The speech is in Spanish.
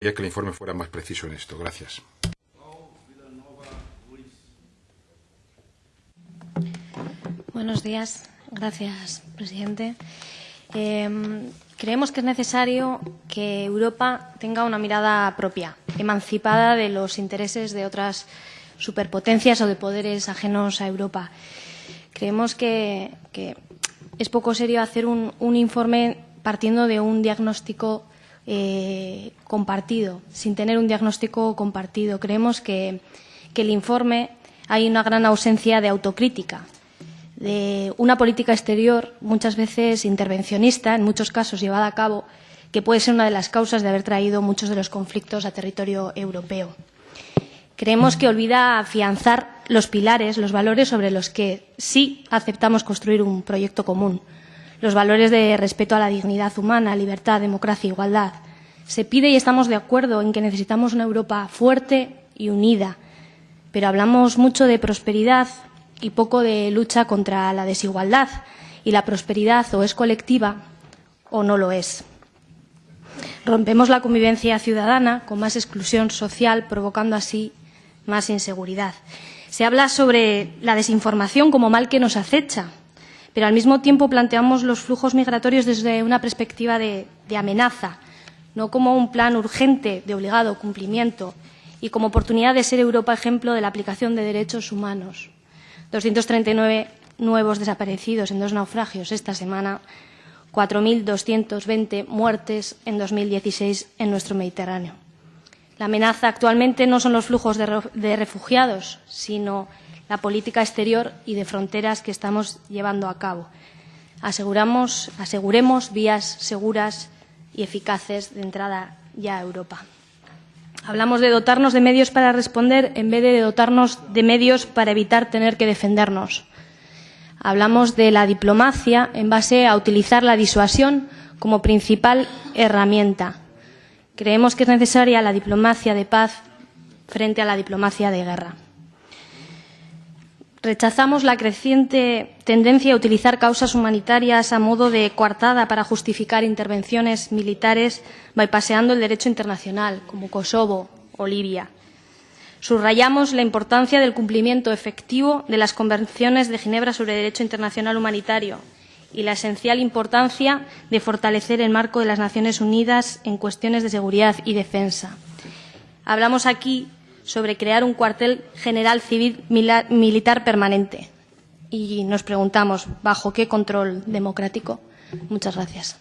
que el informe fuera más preciso en esto. Gracias. Buenos días. Gracias, presidente. Eh, creemos que es necesario que Europa tenga una mirada propia, emancipada de los intereses de otras superpotencias o de poderes ajenos a Europa. Creemos que, que es poco serio hacer un, un informe partiendo de un diagnóstico eh, compartido, sin tener un diagnóstico compartido. Creemos que, que el informe hay una gran ausencia de autocrítica, de una política exterior muchas veces intervencionista, en muchos casos llevada a cabo, que puede ser una de las causas de haber traído muchos de los conflictos a territorio europeo. Creemos que olvida afianzar los pilares, los valores sobre los que sí aceptamos construir un proyecto común, los valores de respeto a la dignidad humana, libertad, democracia, e igualdad. Se pide y estamos de acuerdo en que necesitamos una Europa fuerte y unida, pero hablamos mucho de prosperidad y poco de lucha contra la desigualdad, y la prosperidad o es colectiva o no lo es. Rompemos la convivencia ciudadana con más exclusión social, provocando así más inseguridad. Se habla sobre la desinformación como mal que nos acecha, pero al mismo tiempo planteamos los flujos migratorios desde una perspectiva de, amenaza, no como un plan urgente de obligado cumplimiento y como oportunidad de ser Europa ejemplo de la aplicación de derechos humanos. 239 nuevos desaparecidos en dos naufragios esta semana, 4.220 muertes en 2016 en nuestro Mediterráneo. La amenaza actualmente no son los flujos de refugiados, sino la política exterior y de fronteras que estamos llevando a cabo. Aseguramos, aseguremos vías seguras y eficaces de entrada ya a Europa. Hablamos de dotarnos de medios para responder en vez de dotarnos de medios para evitar tener que defendernos. Hablamos de la diplomacia en base a utilizar la disuasión como principal herramienta. Creemos que es necesaria la diplomacia de paz frente a la diplomacia de guerra. Rechazamos la creciente tendencia a utilizar causas humanitarias a modo de coartada para justificar intervenciones militares bypaseando el derecho internacional, como Kosovo o Libia. Subrayamos la importancia del cumplimiento efectivo de las convenciones de Ginebra sobre derecho internacional humanitario y la esencial importancia de fortalecer el marco de las Naciones Unidas en cuestiones de seguridad y defensa. Hablamos aquí sobre crear un cuartel general civil militar permanente. Y nos preguntamos, ¿bajo qué control democrático? Muchas gracias.